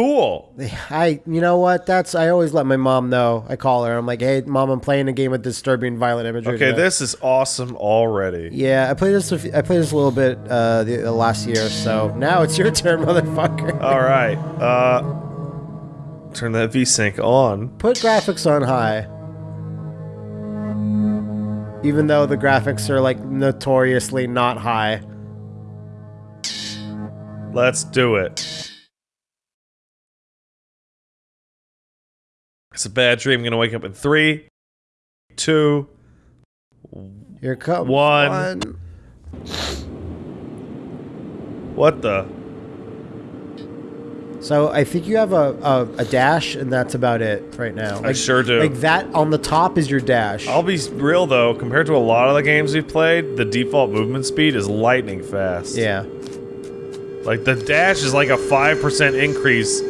Cool. I, you know what? That's I always let my mom know. I call her. I'm like, hey, mom, I'm playing a game with disturbing, violent imagery. Okay, today." this is awesome already. Yeah, I played this. a few- I played this a little bit uh, the, the last year. So now it's your turn, motherfucker. All right. Uh, turn that VSync on. Put graphics on high. Even though the graphics are like notoriously not high. Let's do it. It's a bad dream. I'm gonna wake up in three, two. Here comes One. What the? So I think you have a, a, a dash, and that's about it right now. I sure do. Like that on the top is your dash. I'll be real though. Compared to a lot of the games we've played, the default movement speed is lightning fast. yeah. Like the dash is like a five percent increase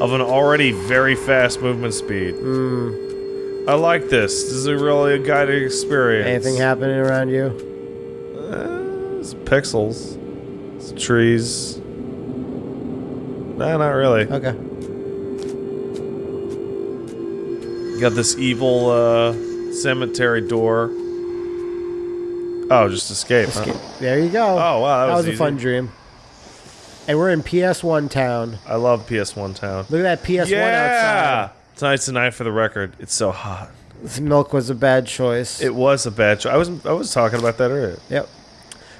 of an already very fast movement speed. Hmm. I like this. This is a really a guided experience. Anything happening around you? Uh, it's pixels. It's trees. Nah, not really. Okay. Got this evil uh, cemetery door. Oh, just escape. huh? Escape. There you go. Oh, wow, that that was was, a fun dream. And we're in PS1 town. I love PS1 Town. Look at that PS1 yeah! outside. Tonight's tonight for the record. It's so hot. Milk was a bad choice. It was a bad choice. I was I was talking about that earlier. yep.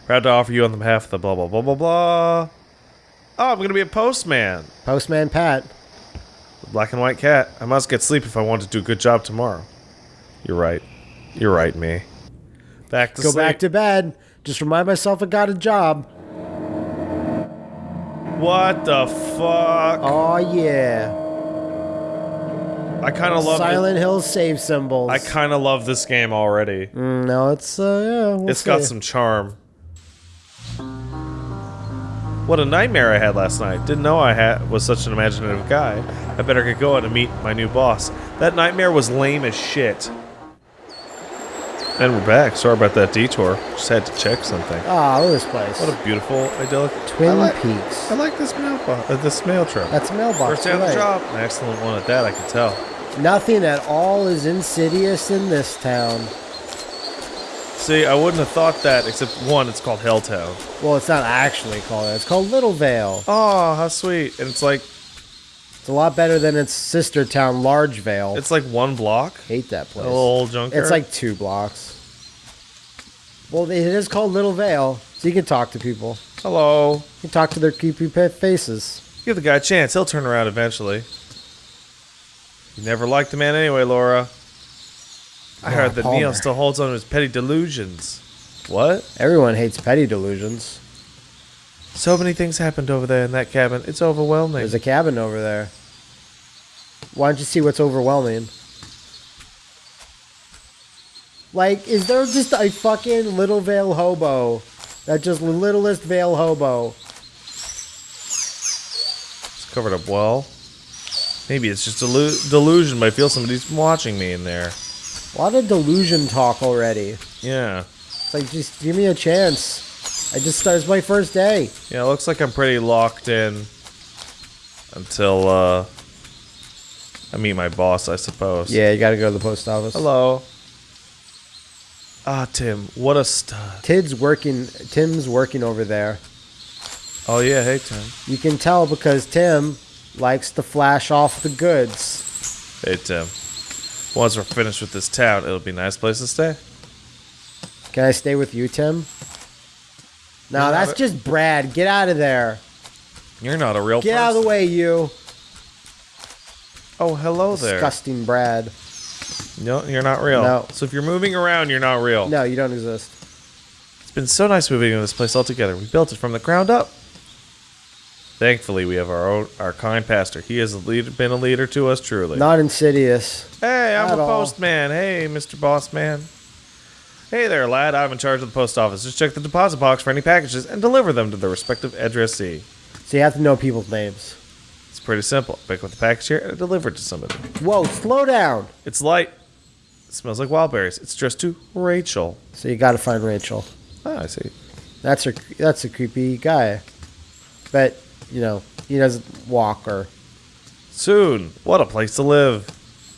Proud to offer you on the behalf of the blah blah blah blah blah. Oh, I'm gonna be a postman. Postman Pat. Black and white cat. I must get sleep if I want to do a good job tomorrow. You're right. You're right, me. Back to Go sleep. back to bed. Just remind myself I got a job. What the fuck? Oh yeah. I kind of love. Silent Hill save symbols. I kind of love this game already. Mm, no, it's uh yeah. We'll It's got some charm. What a nightmare I had last night. Didn't know I had was such an imaginative guy. I better get going to meet my new boss. That nightmare was lame as shit. And we're back. Sorry about that detour. Just had to check something. Ah, look at this place. What a beautiful, idyllic Twin I like, Peaks. I like this mailbox. Uh, this mail truck. That's a mailbox. First the right. job. An excellent one at that. I can tell. Nothing at all is insidious in this town. See, I wouldn't have thought that. Except one, it's called Helltown. Well, it's not actually called that. It's called Little Vale. Oh, how sweet! And it's like It's a lot better than its sister town, Large Vale. it's like one block. Hate that place. little old junkyard. It's like two blocks. Well, it is called Little Vale, so you can talk to people. hello. You can talk to their creepy faces. Give the guy a chance. He'll turn around eventually. You never liked the man anyway, Laura. I Oh, heard that Palmer. Neil still holds on to his petty delusions. What? Everyone hates petty delusions. So many things happened over there in that cabin. It's overwhelming. There's a cabin over there. Why don't you see what's overwhelming? Like, is there just a fucking Little Vale hobo? That just littlest Vale hobo. It's covered up well. Maybe it's just delu- delusion, but I feel somebody's watching me in there. A lot of delusion talk already. Yeah. It's like, just give me a chance. I just started my first day. Yeah, it looks like I'm pretty locked in until uh I meet my boss, I suppose. Yeah, you gotta go to the post office. Hello. Ah, Tim, what a stud. Tid's working. Tim's working over there. Oh yeah, hey Tim. You can tell because Tim likes to flash off the goods. Hey Tim. Once we're finished with this town, it'll be a nice place to stay. Can I stay with you, Tim? No, that's just Brad. Get out of there. You're not a real Get person. out of the way, you. Oh, hello there. Disgusting Brad. No, you're not real. No. So if you're moving around, you're not real. No, you don't exist. It's been so nice moving into this place altogether. We built it from the ground up. Thankfully, we have our own, our kind pastor. He has a lead, been a leader to us truly. Not insidious. Hey, I'm At a all. postman. Hey, Mr. Boss Man. Hey there, lad. I'm in charge of the post office. Just check the deposit box for any packages and deliver them to the respective addressee. So you have to know people's names. It's pretty simple. Pick up the package here and deliver it to somebody. Whoa, slow down. It's light. It smells like wild berries. It's addressed to Rachel. So you got to find Rachel. Ah, I see. That's a that's a creepy guy. But you know he doesn't walk or Soon. What a place to live.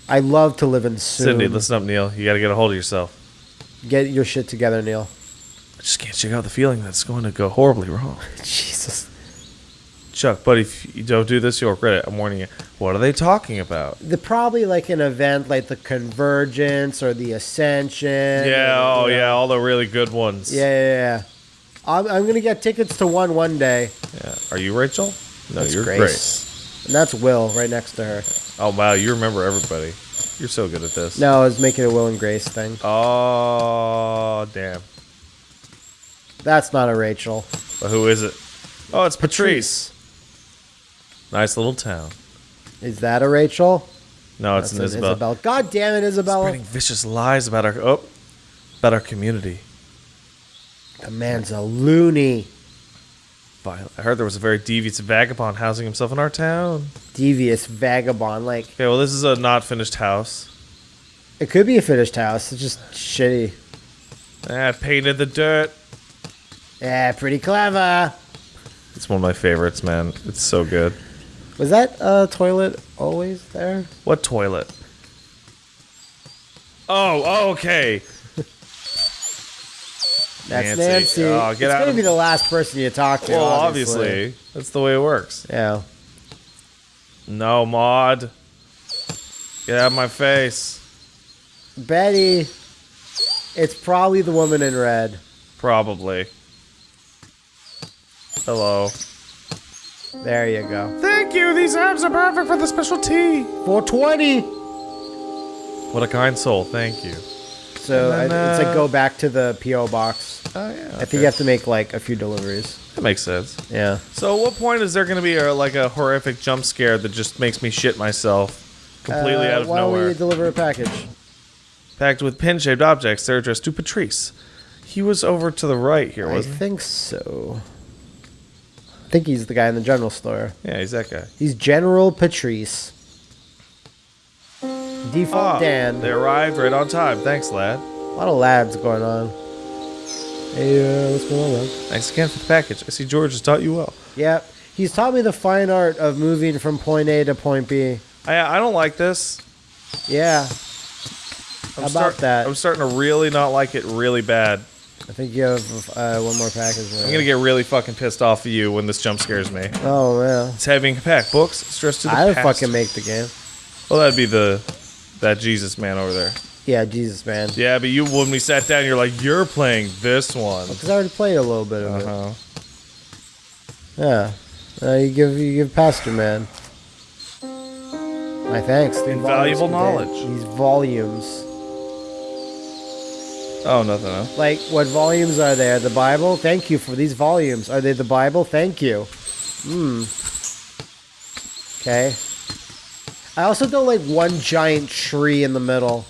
I love to live in soon. Cindy, listen up, Neil. You got to get a hold of yourself. Get your shit together, Neil. I just can't shake out the feeling that it's going to go horribly wrong. Jesus. Chuck, but if you don't do this, you'll regret it. I'm warning you. What are they talking about? The probably like an event like the Convergence or the Ascension. Yeah, oh you know. yeah, all the really good ones. Yeah, yeah, yeah. I'm, I'm gonna get tickets to one one day, Yeah. Are you Rachel? No, That's you're Grace. Grace. and that's Will right next to her. Oh wow, you remember everybody. You're so good at this. No, I was making a Will and Grace thing. Oh damn. That's not a Rachel. But who is it? Oh, it's Patrice. Nice little town. Is that a Rachel? No, it's That's an an Isabel. God damn it, Isabella. Spreading vicious lies about our oh, about our community. The man's a loony. Viol- I heard there was a very devious vagabond housing himself in our town. Devious vagabond. Like, Okay, well this is a not finished house. it could be a finished house. It's just shitty. Ah, painted the dirt. Yeah, pretty clever. It's one of my favorites, man. It's so good. Was that uh, toilet always there? What toilet? Oh, okay. That's Nancy. Nancy. Oh, get it's out gonna of- be the last person you talk to. Well, obviously. obviously, that's the way it works. Yeah. No, Maud. Get out of my face. Betty. It's probably the woman in red. Probably. Hello. There you go. Thank you. These herbs are perfect for the special tea. 420. What a kind soul. Thank you. So then, I, it's uh, like go back to the PO box. Oh yeah. I think you have to make like a few deliveries. that makes sense. Yeah. So, at what point is there going to be a, like a horrific jump scare that just makes me shit myself completely Uh, out of why don't we deliver a package? Packed with pin-shaped objects, they're addressed to Patrice. He was over to the right here, I wasn't I he? think so. I think he's the guy in the general store. Yeah, he's that guy. He's General Patrice. Default Ah, Dan. They arrived right on time. Thanks, lad. A lot of lads going on. Hey, uh, what's going on, man? Thanks again for the package. I see George has taught you well. Yeah, he's taught me the fine art of moving from point A to point B. I I don't like this. Yeah, I'm How about that? I'm starting to really not like it really bad. I think you have uh, one more package. I'm gonna get really fucking pissed off at you when this jump scares me. Oh man, It's having and compact. Books, stress to the I would past. fucking make the game. Well, that'd be the that Jesus man over there. Yeah, Jesus man. Yeah, but you when we sat down, you're like, you're playing this one. Because I already played a little bit of Uh it. Yeah. Uh, you give you give Pastor Man. My thanks. The Invaluable knowledge. contain These volumes. Oh, nothing else. Like, what volumes are there? The Bible? Thank you for these volumes. Are they the Bible? Thank you. Hmm. Okay. I also don't like one giant tree in the middle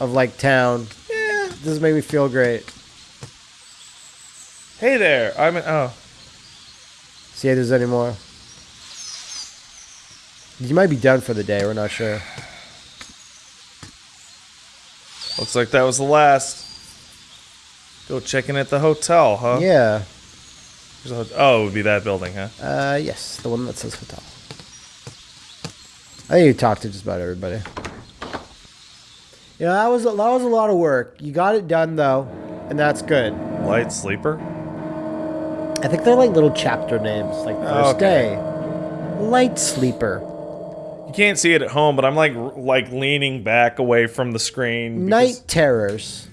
of, like, town. Yeah. Doesn't make me feel great. Hey there. I'm. an Oh. See if there's any more. You might be done for the day. We're not sure. Looks like that was the last. Go checking at the hotel, huh? Yeah. A Oh, it would be that building, huh? Uh, yes, the one that says hotel. I think you talked to just about everybody. Yeah, that was a, that was a lot of work. You got it done though, and that's good. Light sleeper. I think they're like little chapter names, like oh, first Okay. day, light sleeper, You can't see it at home, but I'm like like leaning back away from the screen. night terrors.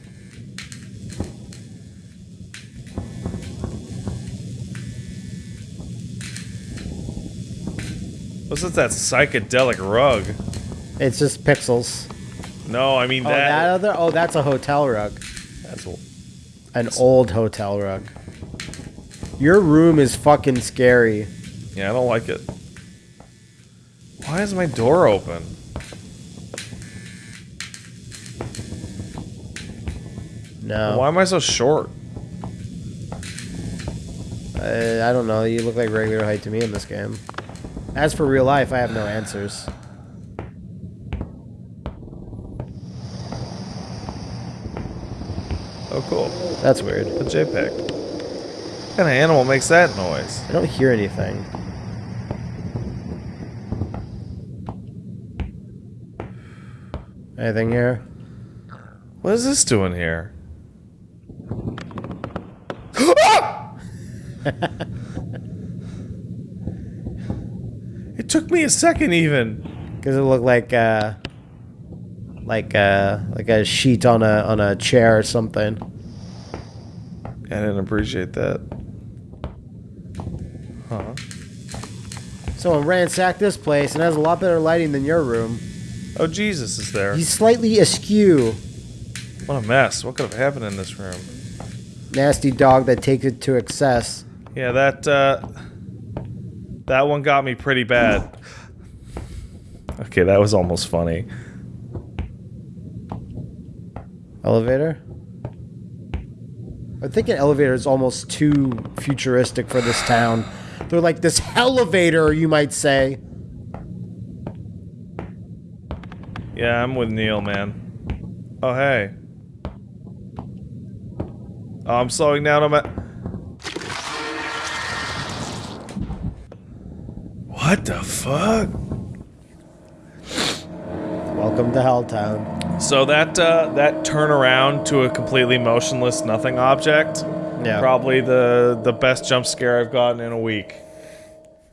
What's that psychedelic rug? It's just pixels. No, I mean Oh, that. that other. Oh, that's a hotel rug. that's An old hotel rug. Your room is fucking scary. yeah, I don't like it. Why is my door open? No, Why am I so short? I, I don't know. You look like regular height to me in this game. As for real life, I have no answers. Oh, cool. That's weird. A JPEG. What kind of animal makes that noise? I don't hear anything. Anything here? What is this doing here? me a second even. Because it looked like uh, like uh, like a sheet on a on a chair or something. I didn't appreciate that. Huh. Someone ransacked this place and has a lot better lighting than your room. Oh, Jesus is there. He's slightly askew. What a mess. What could have happened in this room? Nasty dog that takes it to excess. Yeah, that, uh... That one got me pretty bad. Okay, that was almost funny. Elevator? I think an elevator is almost too futuristic for this town. They're like this elevator, you might say. Yeah, I'm with Neil, man. Oh, hey. Oh, I'm slowing down on my... What the fuck? Welcome to Helltown. So that, uh, that turnaround to a completely motionless nothing object, Yeah. probably the, the best jump scare I've gotten in a week.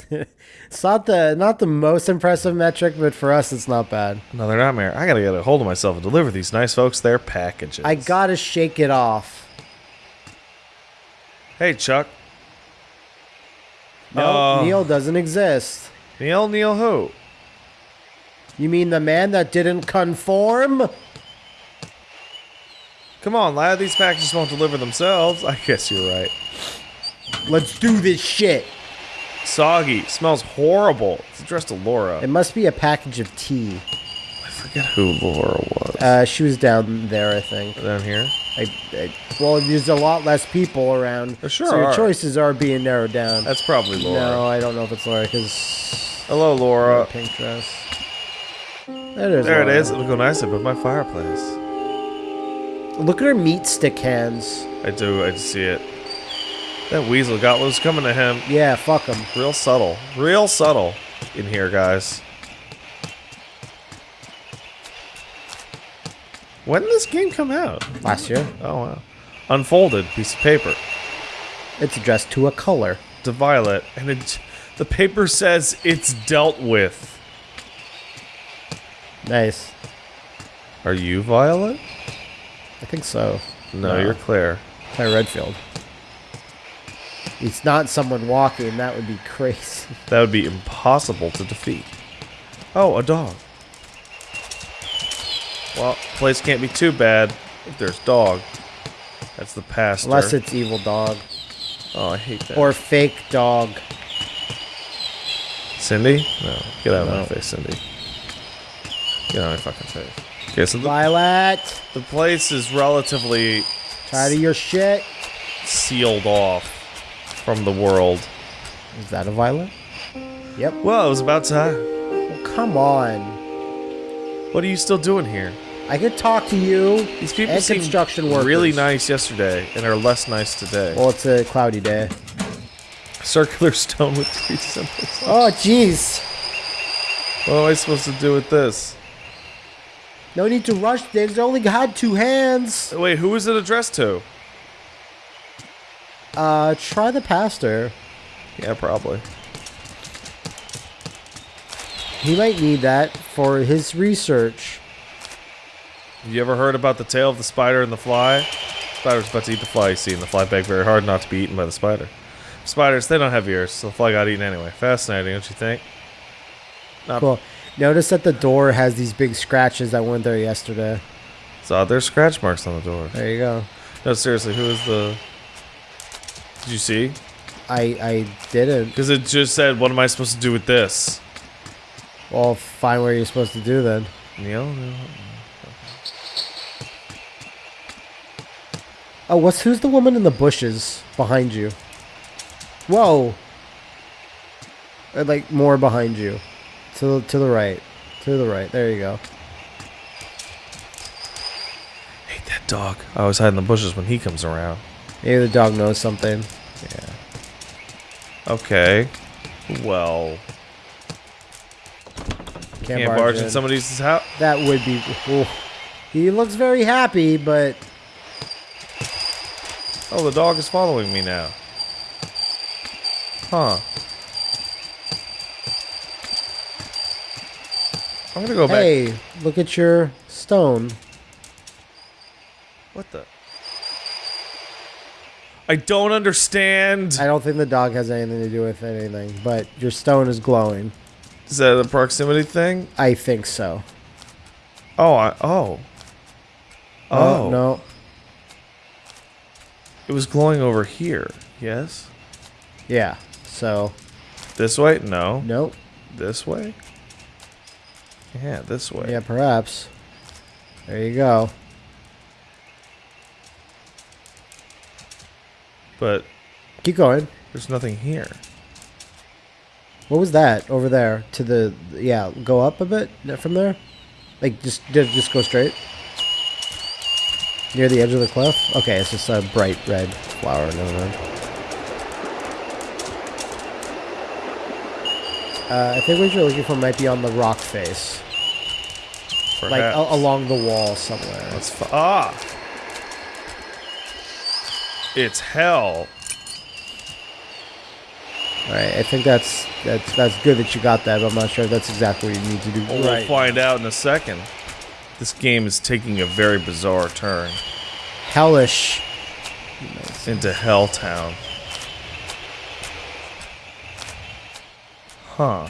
It's not the not the most impressive metric, but for us it's not bad. Another nightmare. I gotta get a hold of myself and deliver these nice folks their packages. I gotta shake it off. Hey, Chuck. No, Uh, Neil doesn't exist. Neil, Neil who? You mean the man that didn't conform? Come on, lad. These packages won't deliver themselves. I guess you're right. Let's do this shit. Soggy. Smells horrible. It's addressed to Laura. It must be a package of tea. Forget who Laura was. Uh, she was down there, I think. Down here? I, I, well, there's a lot less people around, There sure so your are. choices are being narrowed down. That's probably Laura. No, I don't know if it's Laura because Hello, Laura. pink dress. There it is. There it Laura. is. It'll go nice above my fireplace. Look at her meat stick hands. I do. I see it. That weasel got what was coming to him. Yeah, fuck him. Real subtle. Real subtle in here, guys. When did this game come out? Last year, Oh, wow. Unfolded piece of paper it's addressed to a color. to Violet, and it, the paper says it's dealt with. Nice. Are you Violet? I think so. No, No. you're Claire. Claire Redfield. It's not someone walking. That would be crazy. That would be impossible to defeat. Oh, a dog. Well, place can't be too bad if there's dog. That's the past. Unless it's evil dog Oh, I hate that. or fake dog. Cindy? No. Get out of No. my face, Cindy. Get out of my fucking face. Okay, so the, Violet, the place is relatively tired of your shit. sealed off from the world. Is that a violet? Yep. Well, it was about time. Well, come on. What are you still doing here? I could talk to you. These people and seemed construction workers. really nice yesterday and are less nice today. Well, it's a cloudy day. Circular stone with three symbols. Oh, jeez. What am I supposed to do with this? No need to rush. I only had two hands. Wait, who is it addressed to? Uh, try the pastor. Yeah, probably. He might need that for his research. Have you ever heard about the tale of the spider and the fly? Spider's about to eat the fly, you see, and the fly begged very hard not to be eaten by the spider. Spiders, they don't have ears, so the fly got eaten anyway. Fascinating, don't you think? Not Cool. Notice that the door has these big scratches that weren't there yesterday. So there's scratch marks on the door. There you go. No, seriously, who is the? Did you see? I I didn't. Because it just said, "What am I supposed to do with this?" Well, find what you're supposed to do then. Neil? Oh, what's who's the woman in the bushes behind you? Whoa. Or like more behind you. To to the right. To the right. There you go. hate that dog. I always hide in the bushes when he comes around. Maybe the dog knows something. Yeah. Okay. Well, can't, Can't barge in somebody's house. That would be. ooh. He looks very happy, but Oh, the dog is following me now. Huh. I'm gonna go back. hey, look at your stone. What the? I don't understand. I don't think the dog has anything to do with anything, but your stone is glowing. Is that a proximity thing? I think so. Oh, I, oh. Oh. no. It was glowing over here. Yes. Yeah. So, This way? No. nope. This way? Yeah, this way. Yeah, perhaps. There you go. But Keep going. there's nothing here. What was that over there? To the yeah, go up a bit from there. Like just just just go straight. Near the edge of the cliff. Okay, it's just a bright red flower. Never mind. Uh, I think what you're looking for might be on the rock face, like Perhaps. a- along the wall somewhere. Let's ah. It's hell. All right, I think that's that's that's good that you got that, but I'm not sure if that's exactly what you need to do. Well, We'll find out in a second. This game is taking a very bizarre turn Hellish. into Helltown. Huh.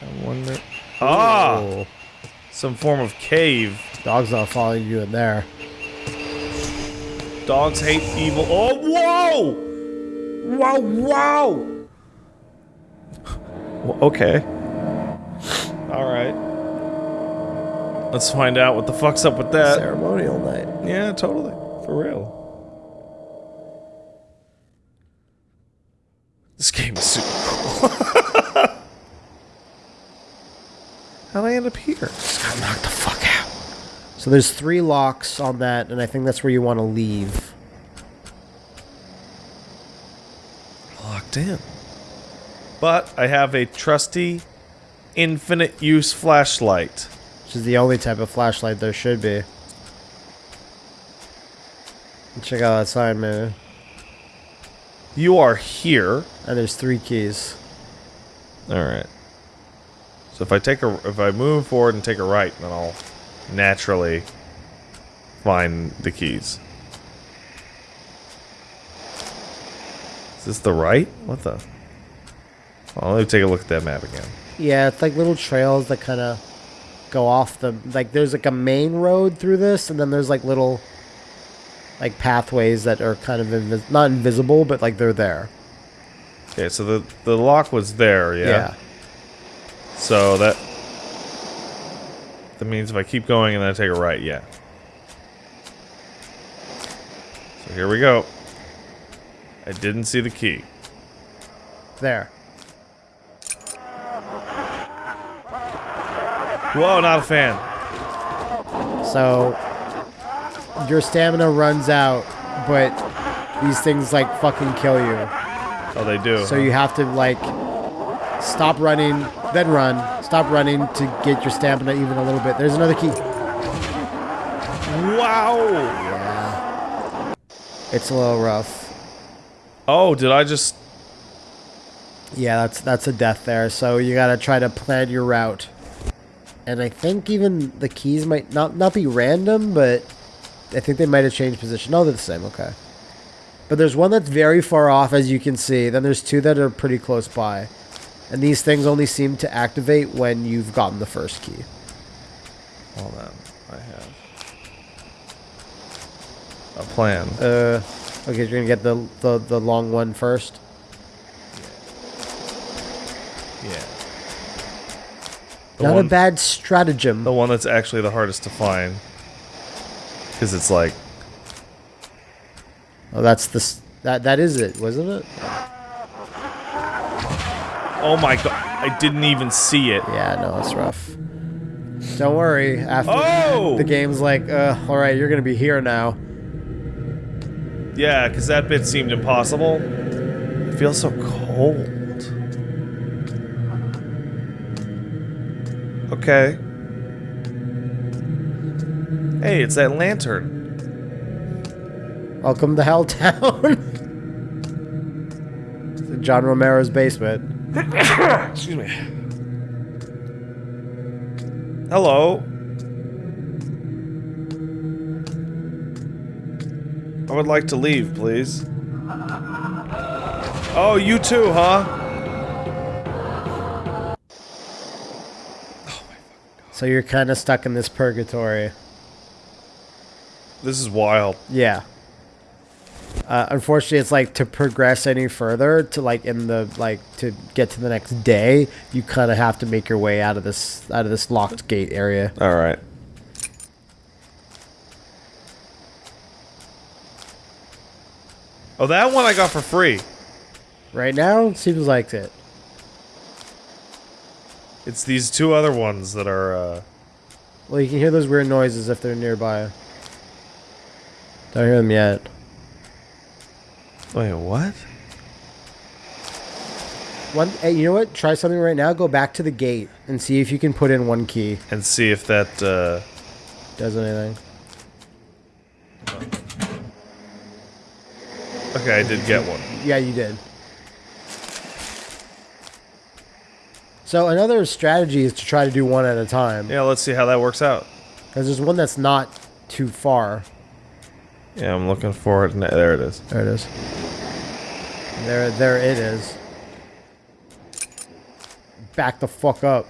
I wonder. Ah! Oh, Some form of cave. dog's not following you in there. Dogs hate evil. Oh, whoa! Whoa, wow! Well, okay. Alright. Let's find out what the fuck's up with that. Ceremonial night. Yeah, totally. For real. This game is super cool. How'd I end up here? Just got knocked the fuck out. So there's three locks on that, and I think that's where you want to leave. In. But I have a trusty, infinite use flashlight. Which is the only type of flashlight there should be. Check out that sign, man. You are here. And there's three keys. All right. So if I take a, if I move forward and take a right, then I'll naturally find the keys. Is this the right? What the? Well, let me take a look at that map again. Yeah, it's like little trails that kind of go off the like. There's like a main road through this, and then there's like little like pathways that are kind of invis- not invisible, but like they're there. Okay, so the the lock was there, yeah. So that that means if I keep going and then I take a right, yeah. So here we go. I didn't see the key. There. Whoa, not a fan. So your stamina runs out, but these things like fucking kill you. Oh, they do. So you have to like stop running, then run, stop running to get your stamina even a little bit. There's another key. Wow. Yeah. It's a little rough. Oh, did I just? Yeah, that's that's a death there. So you gotta try to plan your route. And I think even the keys might not not be random, but I think they might have changed position. No, they're the same. Okay. But there's one that's very far off, as you can see. Then there's two that are pretty close by. And these things only seem to activate when you've gotten the first key. Hold on. I have a plan. Uh, okay, you're gonna get the the, the long one first. Yeah. The Not one, a bad stratagem. The one that's actually the hardest to find. Because it's like, Oh, that's the that that is it, wasn't it? oh my god, I didn't even see it. Yeah, no, it's rough. Don't worry. After Oh! the game's like, uh, all right, you're gonna be here now. Yeah, because that bit seemed impossible. It feels so cold. Okay. Hey, it's that lantern. Welcome to Helltown. to John Romero's basement. Excuse me. Hello. I would like to leave, please. Oh, you too, huh? So you're kind of stuck in this purgatory. This is wild. Yeah. Uh, unfortunately, it's like to progress any further to like in the like to get to the next day, you kind of have to make your way out of this out of this locked gate area. All right. Oh, that one I got for free. Right now, seems like it. It's these two other ones that are, uh... Well, you can hear those weird noises if they're nearby. Don't hear them yet. Wait, what? One, hey, you know what? Try something right now. Go back to the gate and see if you can put in one key. And see if that, uh... Does anything? Okay, I did get one. Yeah, you did. So another strategy is to try to do one at a time. Yeah, let's see how that works out. Because there's one that's not too far. Yeah, I'm looking for it. There it is. There it is. There, there it is. Back the fuck up.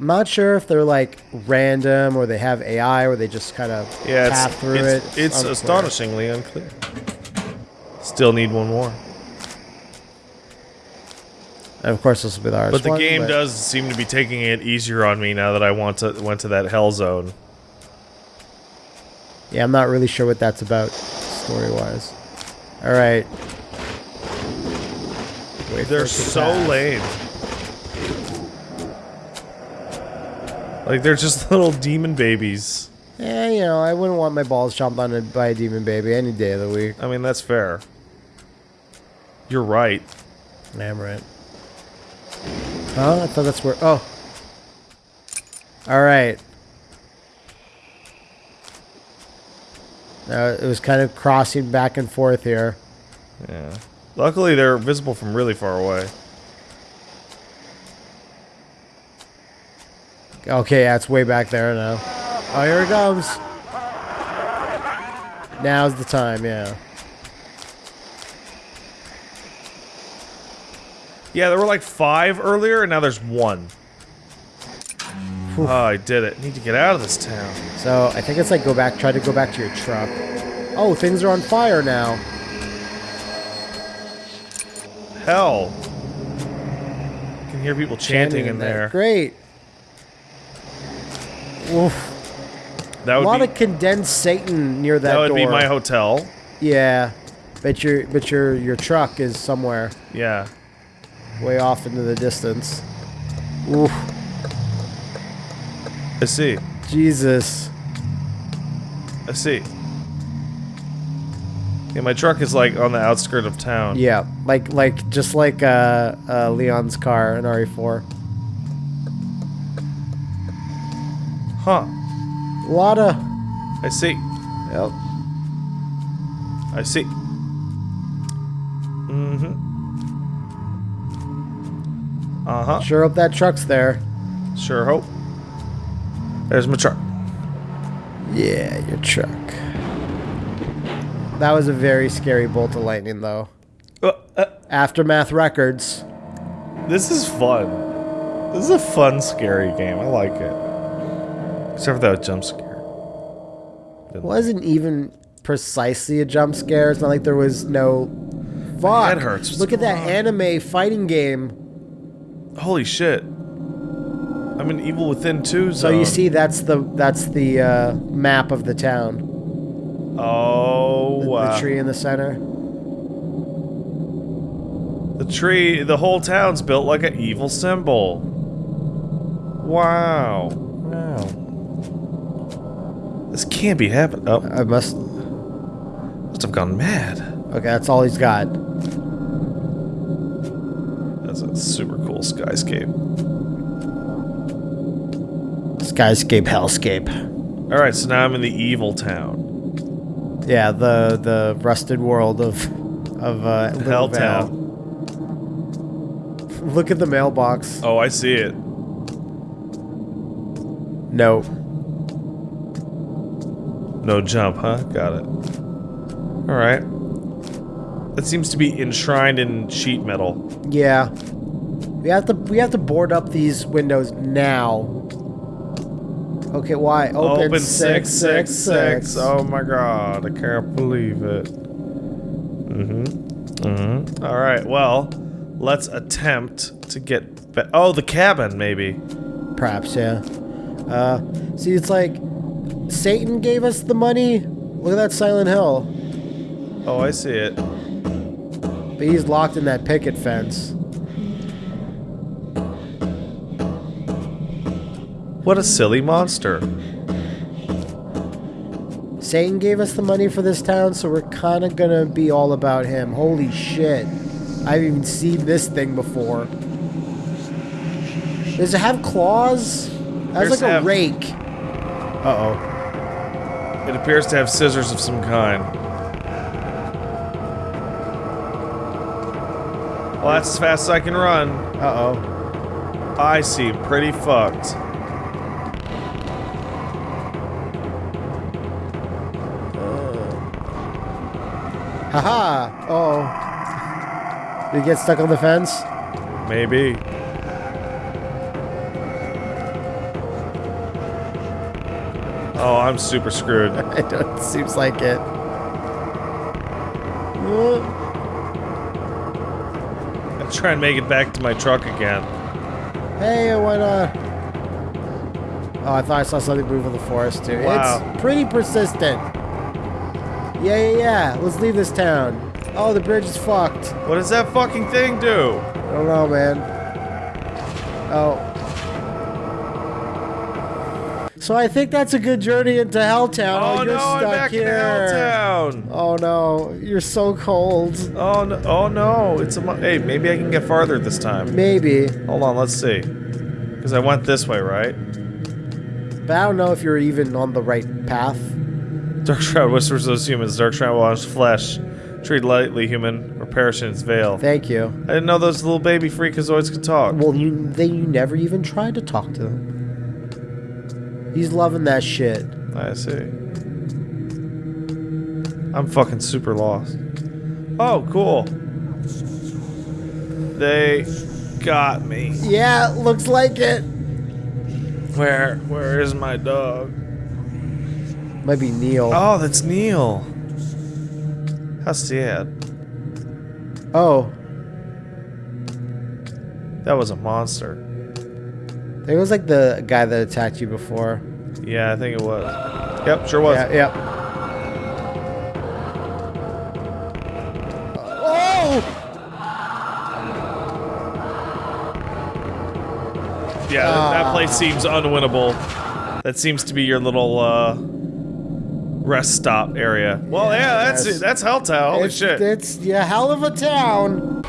I'm not sure if they're like random or they have AI or they just kind of Yeah, path it's, through it's, it. it's astonishingly unclear. Still need one more. And of course, this will be the hardest But the one, game but- does seem to be taking it easier on me now that I want to went to that hell zone. Yeah, I'm not really sure what that's about story-wise. All right. Wait They're so lame. Like they're just little demon babies. Yeah, you know, I wouldn't want my balls chomped on by a demon baby any day of the week. I mean, that's fair. You're right. Damn right. Huh? I thought that's where. Oh. All right. Uh, it was kind of crossing back and forth here. Yeah. Luckily, they're visible from really far away. Okay, yeah, it's way back there now. Oh, here it comes. Now's the time, yeah. Yeah, there were like five earlier, and now there's one. Whew. Oh, I did it. Need to get out of this town. So I think it's like go back, try to go back to your truck. Oh, things are on fire now. Hell. I can hear people chanting in there. Great. Oof. That A would lot be of condensed Satan near that, that would door. be my hotel. Yeah, but your but your your truck is somewhere Yeah. way off into the distance. Oof, I see. Jesus. I see. Yeah, my truck is like on the outskirt of town. Yeah, like like just like uh, uh Leon's car in RE4. Huh. A lot of. I see. Yep. I see. Mm-hmm. Uh-huh. Sure hope that truck's there. Sure hope. There's my truck. Yeah, your truck. That was a very scary bolt of lightning, though. Uh, uh, Aftermath Records. this is fun. This is a fun, scary game. I like it. Except for that jump scare. It wasn't even precisely a jump scare. It's not like there was no. Fuck. head hurts. What's Look at that on? anime fighting game. Holy shit. I'm in Evil Within 2 So zone. you see, that's the that's the uh, map of the town. Oh, The, wow. the tree in the center. The tree, the whole town's built like an evil symbol. Wow. This can't be happening. Oh, I must. must have gone mad. Okay, that's all he's got. That's a super cool skyscape. Skyscape, hellscape. All right, so now I'm in the evil town. Yeah, the the rusted world of of uh, Helltown. Look at the mailbox. Oh, I see it. No. No jump, huh? Got it. All right. That seems to be enshrined in sheet metal. Yeah. We have to we have to board up these windows now. Okay, why? Open, Open six six six. Oh my god, I can't believe it. Mm-hmm. Mm-hmm. All right. Well, let's attempt to get. Oh, the cabin, maybe. Perhaps, yeah. Uh, see, it's like Satan gave us the money. Look at that Silent Hill, Oh, I see it. but he's locked in that picket fence. What a silly monster. Satan gave us the money for this town, so we're kind of gonna be all about him. Holy shit. I've even seen this thing before. Does it have claws? That's like a have- rake. Uh-oh. It appears to have scissors of some kind. Well, that's as fast as I can run. Uh-oh. I seem pretty fucked. Haha! Oh. Did he get stuck on the fence? Maybe. Oh, I'm super screwed. it seems like it. Uh, I'll try and make it back to my truck again. Hey, why not? Oh, I thought I saw something move in the forest too. Wow. It's pretty persistent. Yeah, yeah, yeah. Let's leave this town. Oh, the bridge is fucked. What does that fucking thing do? I don't know, man. Oh. So I think that's a good journey into Helltown. Oh, oh you're no, I'm stuck back here. in Helltown. Oh no, you're so cold. Oh no! Oh no! It's a hey. Maybe I can get farther this time. Maybe, Hold on, let's see. Because I went this way, right? but I don't know if you're even on the right path. Dark Shroud whispers those humans. Dark Shroud washed flesh. Treat lightly, human, or perish in its veil. Thank you. I didn't know those little baby freakazoids could talk. Well, you they you never even tried to talk to them. He's loving that shit. I see. I'm fucking super lost. Oh, cool. They got me. Yeah, looks like it. Where? Where is my dog? Might be Neil. Oh, that's Neil. How sad. Oh, That was a monster. I think it was like the guy that attacked you before. Yeah, I think it was. Yep, sure was. Yeah, yeah. Oh! Yeah, that, that Ah. place seems unwinnable. That seems to be your little uh, rest stop area. Well, yeah, that's Yes. That's Helltown. Holy it's, shit. It's yeah, hell of a town.